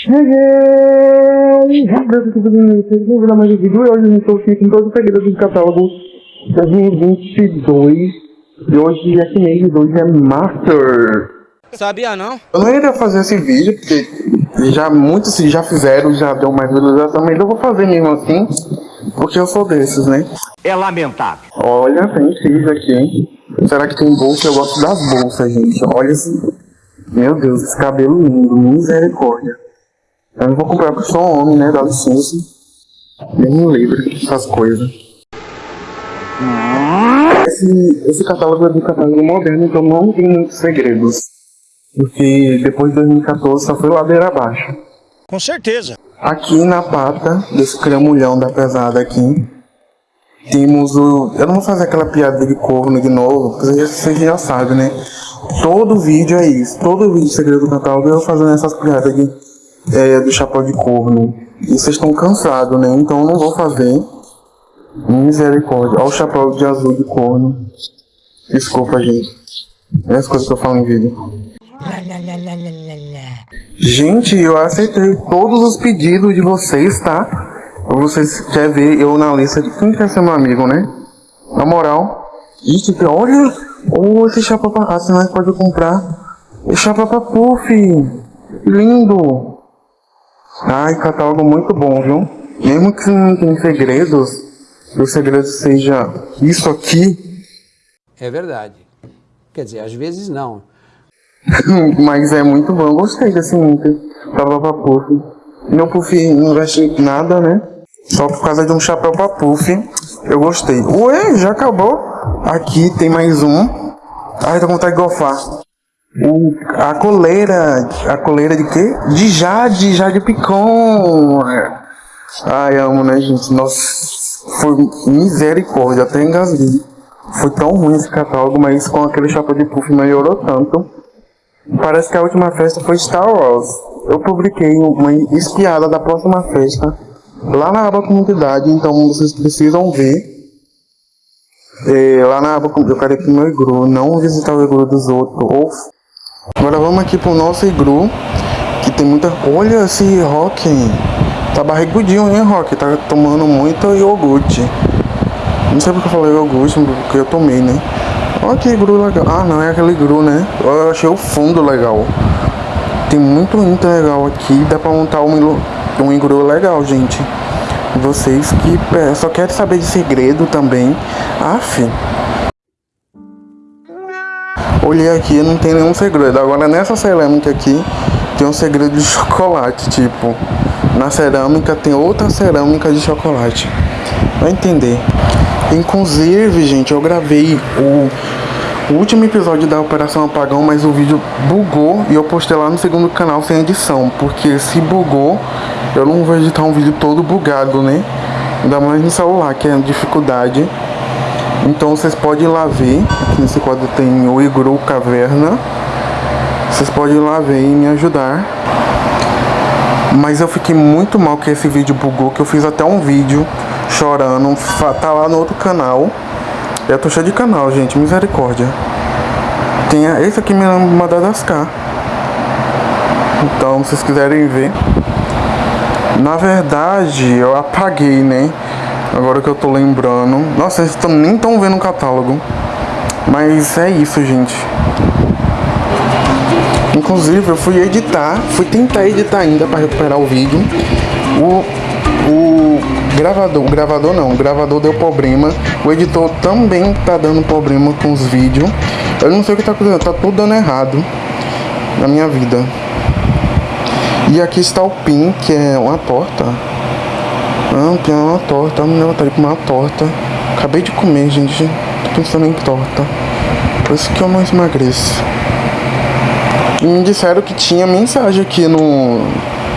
Cheguei! Vou dar mais um vídeo e hoje eu estou aqui com todos os segredos do catálogo 2022. E hoje esse mês, hoje é Master. Sabia não? Eu não iria fazer esse vídeo, porque já muitos já fizeram, já deu mais visualização, mas eu vou fazer mesmo assim, porque eu sou desses, né? É lamentável. Olha, tem X aqui, hein? Será que tem bolsa? Eu gosto das bolsas, gente. Olha esse... Meu Deus, esse cabelo lindo, misericórdia. Eu não vou comprar porque sou homem, né? Dá licença. Nem me livre dessas coisas. Esse, esse catálogo é do catálogo moderno, então não tem muitos segredos. Porque depois de 2014 só foi ladeira abaixo. Com certeza. Aqui na pata desse cramulhão da pesada aqui, temos o... Eu não vou fazer aquela piada de corno de novo, porque vocês já sabem, né? Todo vídeo é isso. Todo vídeo de segredo do catálogo eu fazendo essas piadas aqui é, do chapéu de corno. E vocês estão cansados, né? Então eu não vou fazer. Misericórdia. Olha o chapéu de azul de corno. Desculpa, gente. É as coisas que eu falo em vídeo. Gente, eu aceitei todos os pedidos de vocês, tá? Vocês querem ver eu na lista de quem quer ser meu amigo, né? Na moral. Ixi, olha! Oh, esse chapéu. Ah, senão pode comprar. Chapéu pra puff. Lindo. Ai, catálogo muito bom, viu? Mesmo que não tem segredos, o segredo seja isso aqui, É verdade. Quer dizer, às vezes não. mas é muito bom. Eu gostei desse Inter. Tava pra puff. Meu puff não veste nada, né? Só por causa de um chapéu pra puff. Eu gostei. Ué, já acabou? Aqui tem mais um. Ai, tô com vontade de gofar. O, a coleira. A coleira de quê? De Jade, Jade Picon. Ai, amo, né, gente? Nossa, foi misericórdia, até engasguei. Foi tão ruim esse catálogo, mas com aquele chapéu de puff melhorou tanto. Parece que a última festa foi Star Wars. Eu publiquei uma espiada da próxima festa lá na aba comunidade, então vocês precisam ver. É, lá na aba eu quero aqui no igru, não visitar o igru dos outros. Ou... Agora vamos aqui pro nosso igru, que tem muita. Olha esse Rock, tá barrigudinho, hein, Rock? Tá tomando muito iogurte. Não sei porque eu falei iogurte, porque eu tomei, né? Olha que igru legal. Ah, não é aquele igru, né? Eu achei o fundo legal. Tem muito inter legal aqui. Dá pra montar um, um igru legal, gente. Vocês que só querem saber de segredo também. Aff. Olhei aqui não tem nenhum segredo. Agora nessa cerâmica aqui tem um segredo de chocolate. Tipo, na cerâmica tem outra cerâmica de chocolate. Vai entender. Inclusive, gente, eu gravei o, último episódio da Operação Apagão, mas o vídeo bugou e eu postei lá no segundo canal sem edição, porque se bugou, eu não vou editar um vídeo todo bugado, né? Ainda mais no celular, que é dificuldade. Então vocês podem ir lá ver, aqui nesse quadro tem o Igru Caverna. Vocês podem ir lá ver e me ajudar. Mas eu fiquei muito mal que esse vídeo bugou, que eu fiz até um vídeo chorando, tá lá no outro canal. Eu tô cheio de canal, gente, misericórdia. Tem esse aqui me Madagascar. Então, se vocês quiserem ver. Na verdade, eu apaguei, né? Agora que eu tô lembrando. Nossa, vocês tão, nem estão vendo o catálogo. Mas é isso, gente. Inclusive, eu fui editar, fui tentar editar ainda para recuperar o vídeo. O, o gravador, o gravador não, o gravador deu problema. O editor também tá dando problema com os vídeos. Eu não sei o que tá acontecendo, tá tudo dando errado na minha vida. E aqui está o PIN, que é uma torta. Ah, é uma torta, me vontade de comer uma torta. Acabei de comer, gente. Tô pensando em torta. Por isso que eu não emagreço. E me disseram que tinha mensagem aqui no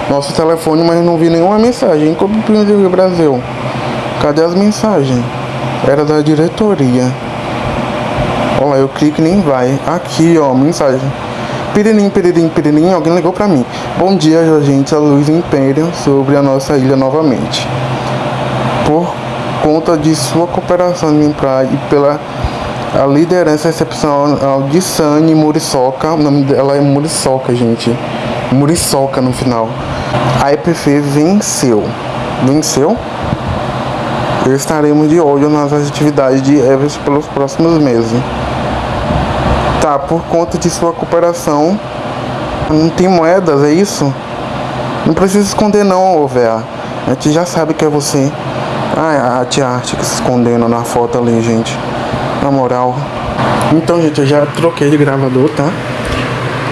nosso telefone, mas não vi nenhuma mensagem. Como do Brasil? Cadê as mensagens? Era da diretoria. Olha lá, eu clico e nem vai. Aqui, ó, mensagem. Piririm, piririm, piririm, alguém ligou pra mim. Bom dia, gente, a luz império sobre a nossa ilha novamente. Por conta de sua cooperação em praia e pela a liderança excepcional de Sani Muriçoca, o nome dela é Muriçoca, gente. muriçoca no final. A EPF venceu. Venceu? Estaremos de olho nas atividades de Everest pelos próximos meses. Por conta de sua cooperação, não tem moedas, é isso? Não precisa esconder não, véia. A gente já sabe que é você. Ah, a tia Arte que se escondendo na foto ali, gente. Na moral. Então, gente, eu já troquei de gravador, tá?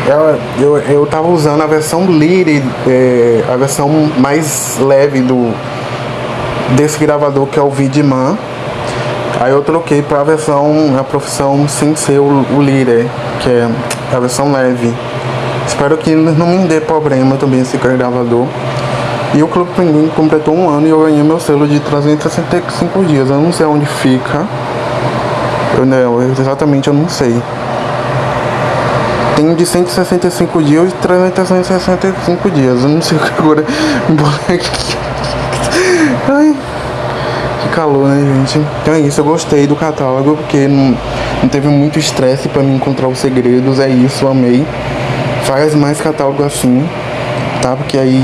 Eu, eu, eu tava usando a versão Lire, é, a versão mais leve do desse gravador que é o Vidman. Aí eu troquei para a versão, a profissão sem ser o, o Lire, que é a versão leve. Espero que não me dê problema também esse gravador. E o Clube Pinguim completou um ano e eu ganhei meu selo de 365 dias. Eu não sei onde fica. Eu não, exatamente eu não sei. Tem de 165 dias e 365 dias. Eu não sei agora. Ai, calor, né, gente? Então é isso, eu gostei do catálogo porque não, não teve muito estresse para mim encontrar os segredos. É isso, amei. Faz mais catálogo assim, tá? Porque aí